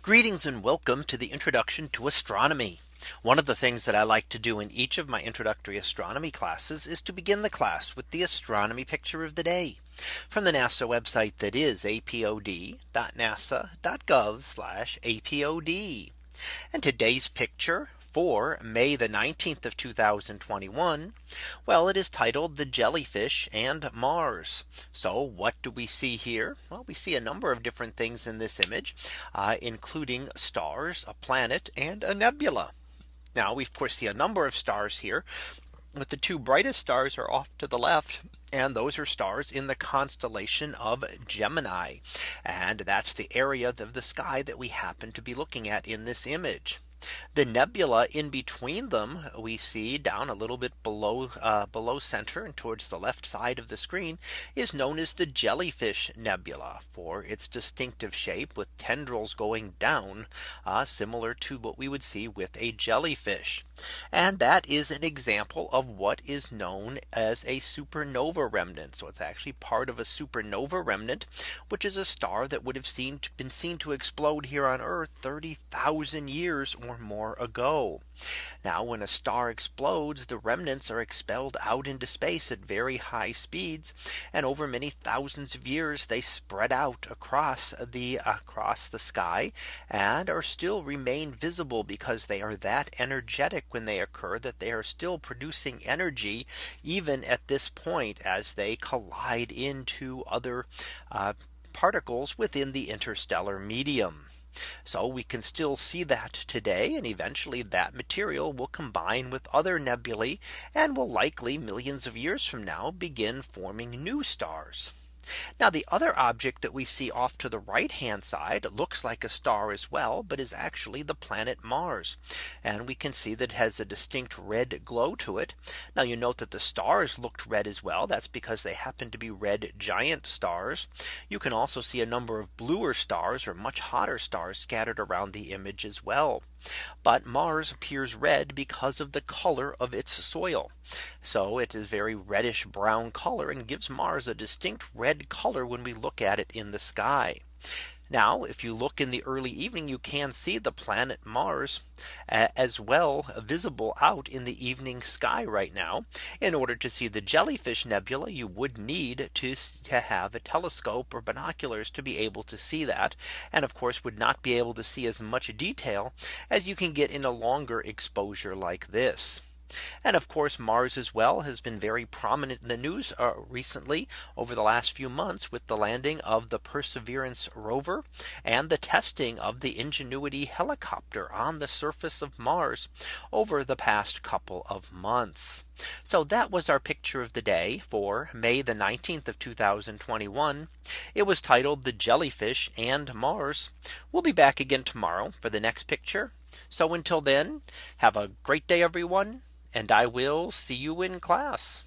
Greetings and welcome to the introduction to astronomy. One of the things that I like to do in each of my introductory astronomy classes is to begin the class with the astronomy picture of the day from the NASA website that is apod.nasa.gov apod. And today's picture for May the 19th of 2021. Well, it is titled the jellyfish and Mars. So what do we see here? Well, we see a number of different things in this image, uh, including stars, a planet, and a nebula. Now we of course see a number of stars here. But the two brightest stars are off to the left and those are stars in the constellation of Gemini. And that's the area of the sky that we happen to be looking at in this image. The nebula in between them we see down a little bit below uh, below center and towards the left side of the screen is known as the jellyfish nebula for its distinctive shape with tendrils going down uh, similar to what we would see with a jellyfish. And that is an example of what is known as a supernova remnant. So it's actually part of a supernova remnant, which is a star that would have seen been seen to explode here on Earth 30,000 years or more ago. Now when a star explodes, the remnants are expelled out into space at very high speeds. And over many thousands of years, they spread out across the across the sky and are still remain visible because they are that energetic when they occur that they are still producing energy even at this point as they collide into other uh, particles within the interstellar medium. So we can still see that today and eventually that material will combine with other nebulae and will likely millions of years from now begin forming new stars. Now the other object that we see off to the right hand side looks like a star as well, but is actually the planet Mars. And we can see that it has a distinct red glow to it. Now you note that the stars looked red as well. That's because they happen to be red giant stars. You can also see a number of bluer stars or much hotter stars scattered around the image as well. But Mars appears red because of the color of its soil. So it is very reddish brown color and gives Mars a distinct red color when we look at it in the sky. Now if you look in the early evening you can see the planet Mars as well visible out in the evening sky right now. In order to see the jellyfish nebula you would need to, to have a telescope or binoculars to be able to see that and of course would not be able to see as much detail as you can get in a longer exposure like this. And of course, Mars as well has been very prominent in the news uh, recently over the last few months with the landing of the Perseverance rover and the testing of the Ingenuity helicopter on the surface of Mars over the past couple of months. So that was our picture of the day for May the 19th of 2021. It was titled the jellyfish and Mars. We'll be back again tomorrow for the next picture. So until then, have a great day, everyone and I will see you in class.